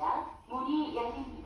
있습니다. 문이 열립니다.